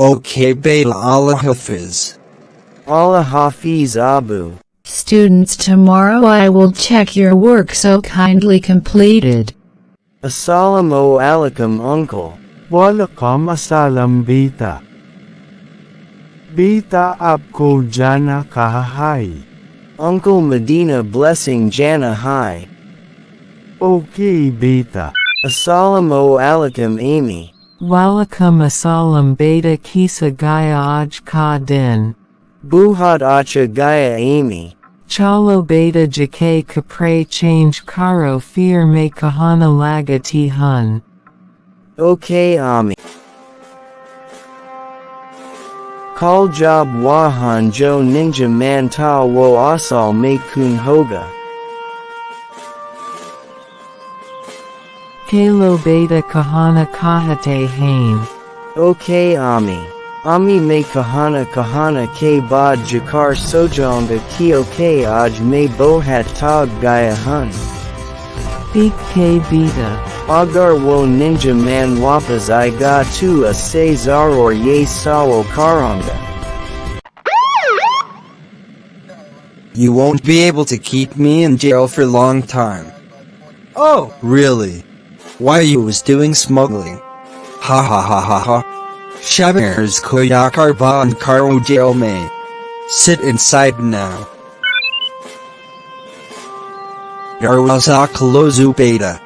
Okay Beta Allah Hafiz. Allah Hafiz Abu. Students tomorrow I will check your work so kindly completed. Assalamu alaikum uncle. Walaikum assalam beta. Beta abko jana kahai. Uncle Medina blessing jana hai. Okay beta. Assalamu alaikum Ami. Walakam asalam beta kisa gaya aj ka din. Buhat acha gaya Ami. Chalo beta jake kapre change karo fear me kahana laga ti hun. Okay Ami. Call job wahan jo ninja man ta wo asal me kun hoga. Kalo beta kahana kahate hain. Okay Ami. Ami me kahana kahana ke bad jakar sojonga kio ke aj me bohat tag gaya hun. Big K beta. Agar wo ninja man wapas i ga tu a Cesar or ye sawo karanga. You won't be able to keep me in jail for long time. Oh, really? Why you was doing smuggling? Ha ha ha ha ha. Shabers koyakar ban karo jail may. Sit inside now. Yarwazak lozu beta.